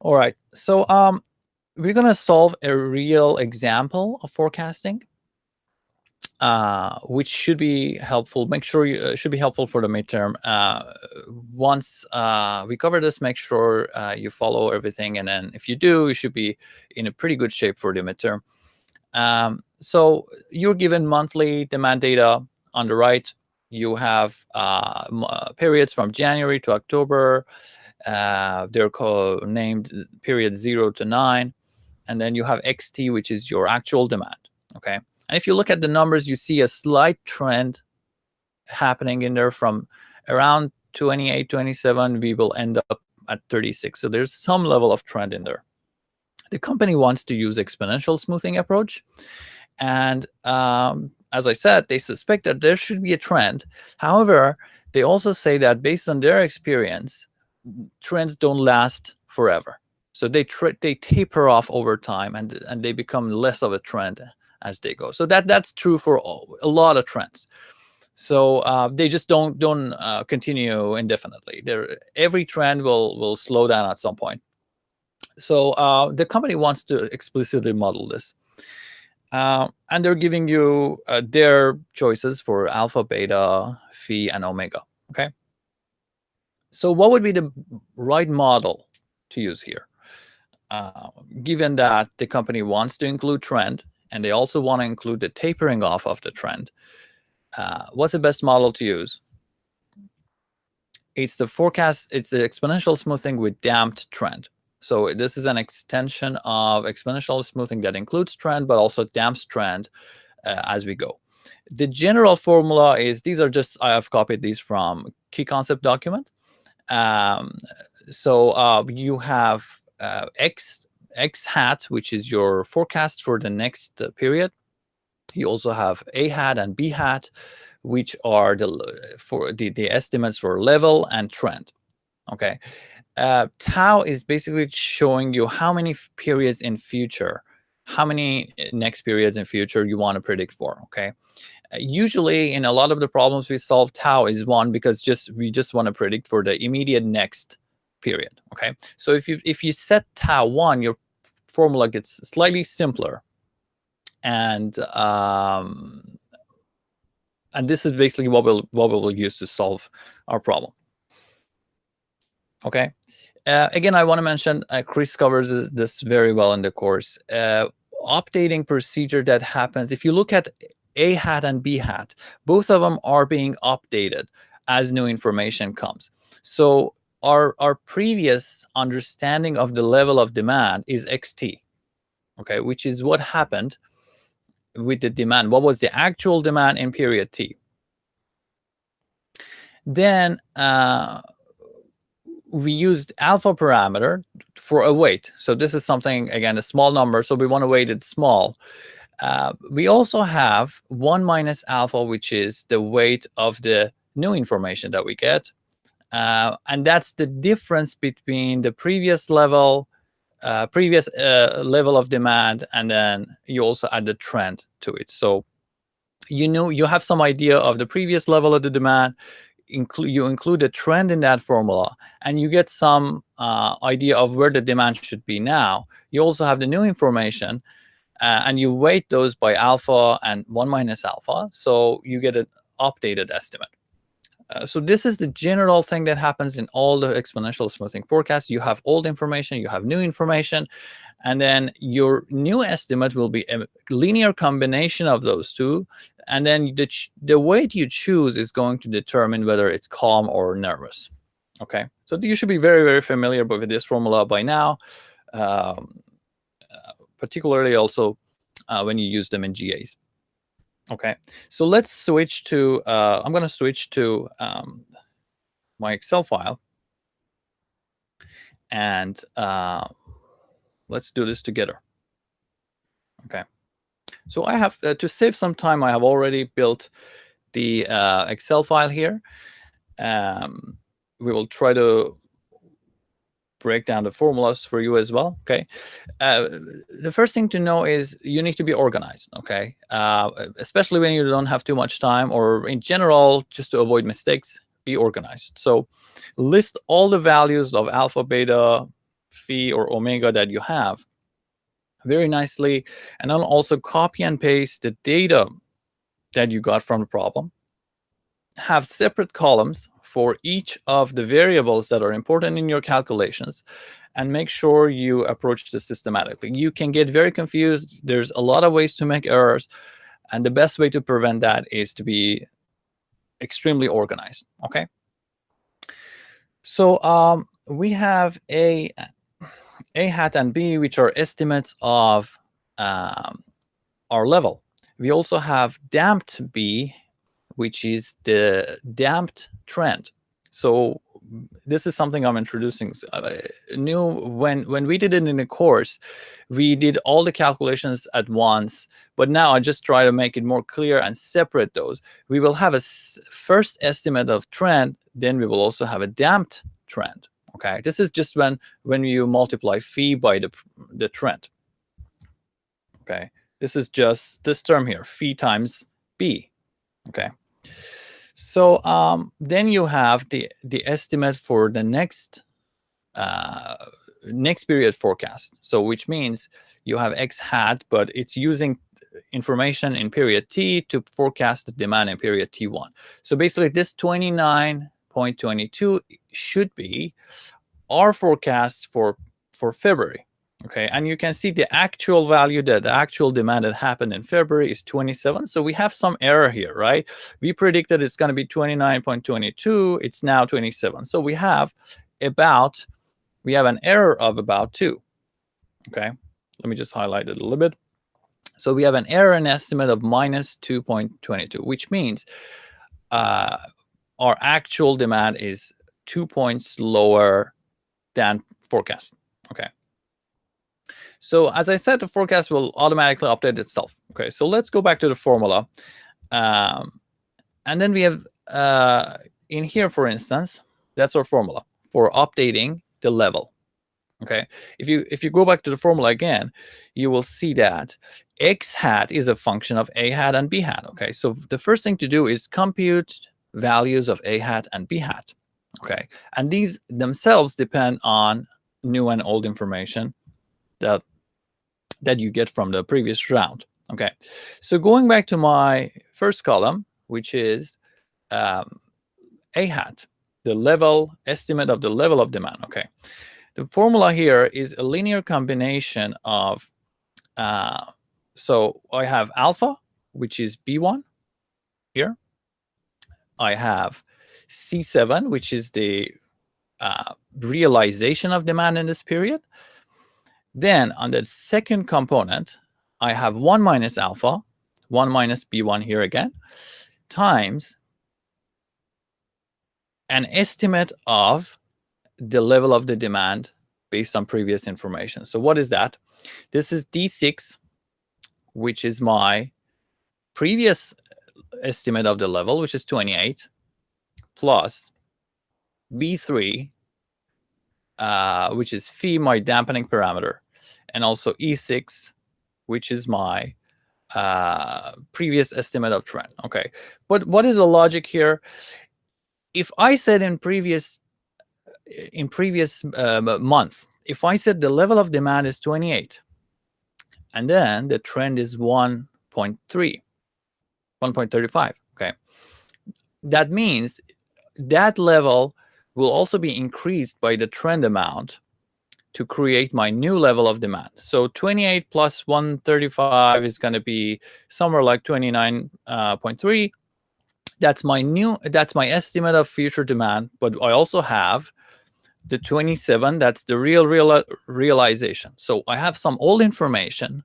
All right. So um, we're going to solve a real example of forecasting, uh, which should be helpful. Make sure you uh, should be helpful for the midterm. Uh, once uh, we cover this, make sure uh, you follow everything. And then if you do, you should be in a pretty good shape for the midterm. Um, so you're given monthly demand data on the right. You have uh, periods from January to October. Uh, they're called, named period zero to nine and then you have xt, which is your actual demand, okay? And if you look at the numbers, you see a slight trend happening in there from around 28, 27, we will end up at 36. So there's some level of trend in there. The company wants to use exponential smoothing approach. And um, as I said, they suspect that there should be a trend. However, they also say that based on their experience, trends don't last forever. So they they taper off over time and and they become less of a trend as they go. So that that's true for all, a lot of trends. So uh, they just don't don't uh, continue indefinitely. There every trend will will slow down at some point. So uh, the company wants to explicitly model this. Uh, and they're giving you uh, their choices for alpha, beta, phi, and omega. Okay. So what would be the right model to use here? Uh, given that the company wants to include trend and they also want to include the tapering off of the trend, uh, what's the best model to use? It's the forecast, it's the exponential smoothing with damped trend. So this is an extension of exponential smoothing that includes trend, but also damps trend uh, as we go. The general formula is, these are just, I have copied these from key concept document. Um, so uh, you have uh, X X hat, which is your forecast for the next uh, period. You also have A hat and B hat, which are the for the, the estimates for level and trend. Okay. Uh, tau is basically showing you how many periods in future, how many uh, next periods in future you want to predict for. Okay. Uh, usually in a lot of the problems we solve, tau is one because just we just want to predict for the immediate next period. Okay, so if you if you set tau one, your formula gets slightly simpler, and um, and this is basically what we'll what we'll use to solve our problem. Okay. Uh, again, I want to mention uh, Chris covers this very well in the course. Uh, updating procedure that happens if you look at a hat and b hat both of them are being updated as new information comes. So our our previous understanding of the level of demand is xt okay which is what happened with the demand. What was the actual demand in period t? Then uh, we used alpha parameter for a weight so this is something again a small number so we want to weight it small uh, we also have 1 minus alpha which is the weight of the new information that we get uh, and that's the difference between the previous level, uh, previous uh, level of demand, and then you also add the trend to it. So you know you have some idea of the previous level of the demand. Include you include a trend in that formula, and you get some uh, idea of where the demand should be now. You also have the new information, uh, and you weight those by alpha and one minus alpha, so you get an updated estimate. Uh, so this is the general thing that happens in all the exponential smoothing forecasts. You have old information, you have new information, and then your new estimate will be a linear combination of those two. And then the, the weight you choose is going to determine whether it's calm or nervous. Okay, so you should be very, very familiar with this formula by now, um, uh, particularly also uh, when you use them in GAs. Okay, so let's switch to, uh, I'm going to switch to um, my Excel file. And uh, let's do this together. Okay, so I have, uh, to save some time, I have already built the uh, Excel file here. Um, we will try to break down the formulas for you as well. Okay. Uh, the first thing to know is you need to be organized. Okay. Uh, especially when you don't have too much time or in general, just to avoid mistakes, be organized. So list all the values of alpha, beta, phi or omega that you have very nicely. And then also copy and paste the data that you got from the problem. Have separate columns for each of the variables that are important in your calculations and make sure you approach this systematically. You can get very confused. There's a lot of ways to make errors. And the best way to prevent that is to be extremely organized, okay? So um, we have a, a hat and B, which are estimates of um, our level. We also have damped B, which is the damped trend. So this is something I'm introducing. Uh, new when when we did it in the course, we did all the calculations at once. But now I just try to make it more clear and separate those. We will have a first estimate of trend, then we will also have a damped trend. Okay, this is just when when you multiply phi by the the trend. Okay, this is just this term here, phi times b. Okay. So um, then you have the the estimate for the next uh, next period forecast. So which means you have x hat, but it's using information in period t to forecast the demand in period t1. So basically, this 29.22 should be our forecast for for February. Okay, and you can see the actual value that the actual demand that happened in February is 27. So we have some error here, right? We predicted it's going to be 29.22. It's now 27. So we have about, we have an error of about two. Okay, let me just highlight it a little bit. So we have an error in estimate of minus 2.22, which means uh, our actual demand is two points lower than forecast. Okay. So as I said, the forecast will automatically update itself. Okay, so let's go back to the formula. Um, and then we have uh, in here, for instance, that's our formula for updating the level. Okay, if you if you go back to the formula again, you will see that x hat is a function of a hat and b hat. Okay, so the first thing to do is compute values of a hat and b hat. Okay, and these themselves depend on new and old information that that you get from the previous round. Okay, so going back to my first column, which is um, a hat, the level estimate of the level of demand. Okay, the formula here is a linear combination of, uh, so I have alpha, which is B1 here. I have C7, which is the uh, realization of demand in this period. Then on the second component, I have 1 minus alpha, 1 minus b1 here again, times an estimate of the level of the demand based on previous information. So what is that? This is D6, which is my previous estimate of the level, which is 28, plus B3, uh, which is phi, my dampening parameter, and also E6, which is my uh, previous estimate of trend. Okay, but what is the logic here? If I said in previous in previous uh, month, if I said the level of demand is 28, and then the trend is 1.3, 1.35, okay, that means that level will also be increased by the trend amount to create my new level of demand. So 28 plus 135 is going to be somewhere like 29.3. Uh, that's my new, that's my estimate of future demand. But I also have the 27, that's the real, real realization. So I have some old information,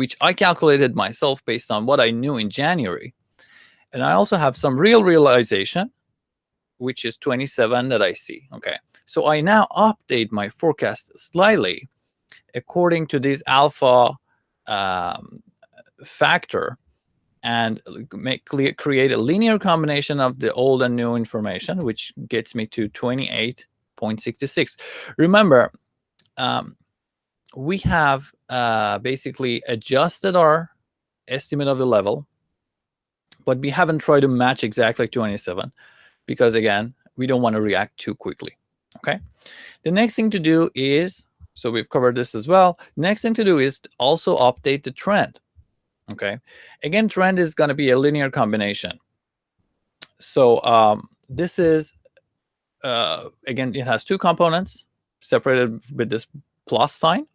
which I calculated myself based on what I knew in January. And I also have some real realization, which is 27 that I see. Okay, so I now update my forecast slightly according to this alpha um, factor and make clear, create a linear combination of the old and new information, which gets me to 28.66. Remember, um, we have uh, basically adjusted our estimate of the level, but we haven't tried to match exactly 27 because again, we don't want to react too quickly. Okay. The next thing to do is So we've covered this as well. Next thing to do is also update the trend. Okay. Again, trend is going to be a linear combination. So um, this is, uh, again, it has two components separated with this plus sign.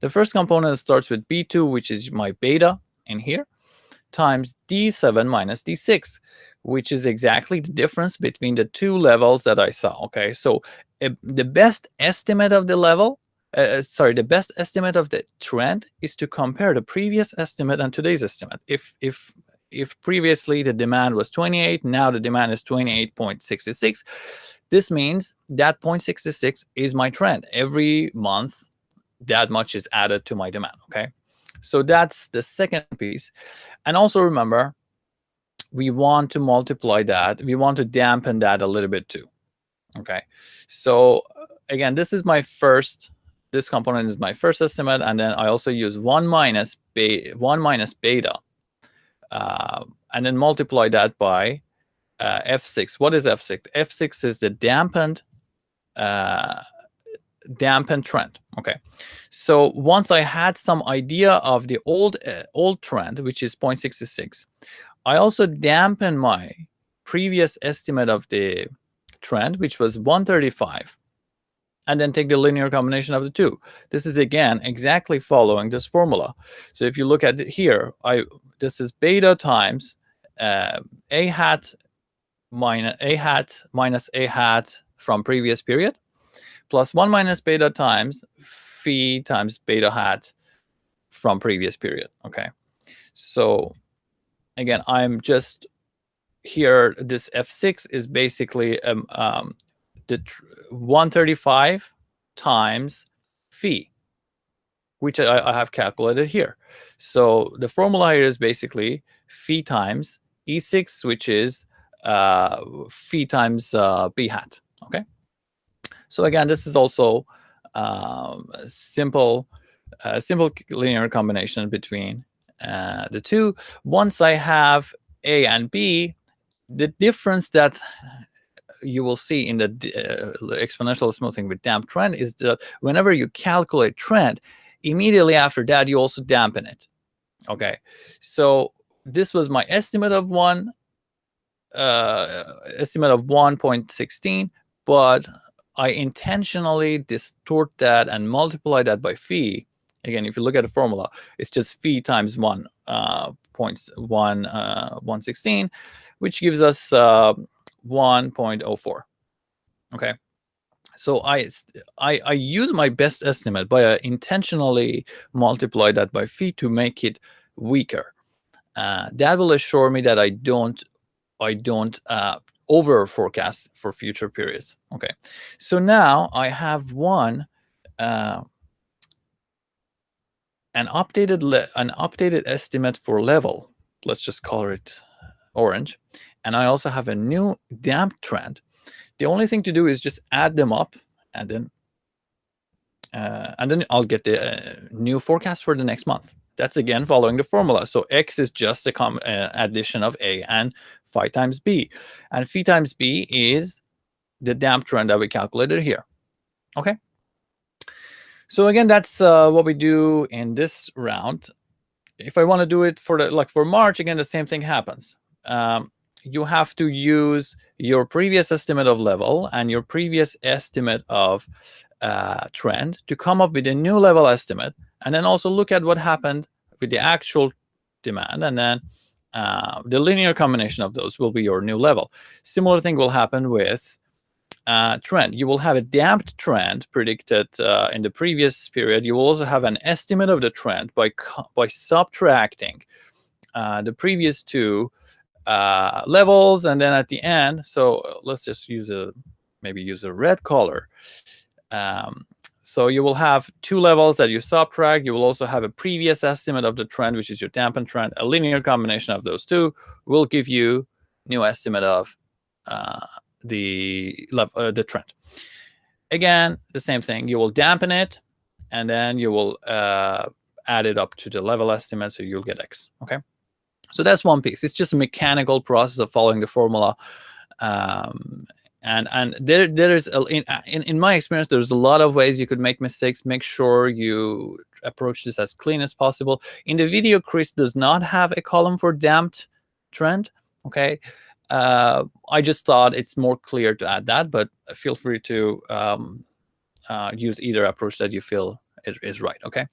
The first component starts with B2, which is my beta in here, times D7 minus D6, which is exactly the difference between the two levels that I saw. Okay, so uh, the best estimate of the level, uh, sorry, the best estimate of the trend is to compare the previous estimate and today's estimate. If if if previously the demand was 28, now the demand is 28.66. This means that 0.66 is my trend. Every month, that much is added to my demand. Okay, so that's the second piece. And also remember, we want to multiply that. We want to dampen that a little bit too. Okay, so again, this is my first. This component is my first estimate, and then I also use one minus be one minus beta, uh, and then multiply that by uh, f6. What is f6? f6 is the dampened uh, dampened trend. Okay, so once I had some idea of the old uh, old trend, which is 0.66, I also dampen my previous estimate of the trend, which was 135, and then take the linear combination of the two. This is again exactly following this formula. So if you look at here, I this is beta times uh, a hat minus a hat minus a hat from previous period plus 1 minus beta times phi times beta hat from previous period. Okay, so again, I'm just here. This f6 is basically um, um, the 135 times phi, which I, I, have calculated here. So the formula here is basically phi times e6, which is uh, phi times uh, b hat. Okay. So again, this is also um, simple, uh, simple linear combination between uh, the two. Once I have A and B, the difference that you will see in the uh, exponential smoothing with damp trend is that whenever you calculate trend, immediately after that, you also dampen it. Okay, so this was my estimate of one, uh, estimate of 1.16, but I intentionally distort that and multiply that by phi. Again, if you look at the formula, it's just phi times 1 uh, points one uh, 116, which gives us uh, 1.04. Okay, so I, I I use my best estimate, by I intentionally multiply that by phi to make it weaker. Uh, that will assure me that I don't I don't uh, over forecast for future periods. Okay, so now I have one uh, an updated an updated estimate for level. Let's just color it orange, and I also have a new damp trend. The only thing to do is just add them up, and then uh, and then I'll get the uh, new forecast for the next month. That's again following the formula. So X is just a uh, addition of A and phi times B. And phi times B is the damp trend that we calculated here. Okay. So again, that's uh, what we do in this round. If I want to do it for the like for March, again, the same thing happens. Um, you have to use your previous estimate of level and your previous estimate of uh, trend to come up with a new level estimate, and then also look at what happened with the actual demand, and then uh, the linear combination of those will be your new level. Similar thing will happen with uh, trend. You will have a damped trend predicted uh, in the previous period. You will also have an estimate of the trend by by subtracting uh, the previous two uh, levels, and then at the end. So uh, let's just use a maybe use a red color. Um, so you will have two levels that you subtract. You will also have a previous estimate of the trend, which is your dampened trend. A linear combination of those two will give you new estimate of uh, the uh, the trend. Again, the same thing. You will dampen it, and then you will uh, add it up to the level estimate, so you'll get X. Okay, so that's one piece. It's just a mechanical process of following the formula, um, and and there there is a, in, in in my experience there's a lot of ways you could make mistakes. Make sure you approach this as clean as possible. In the video chris does not have a column for damped trend okay? Uh, i just thought it's more clear to add that but feel free to um, uh, use either approach that you feel is, is right okay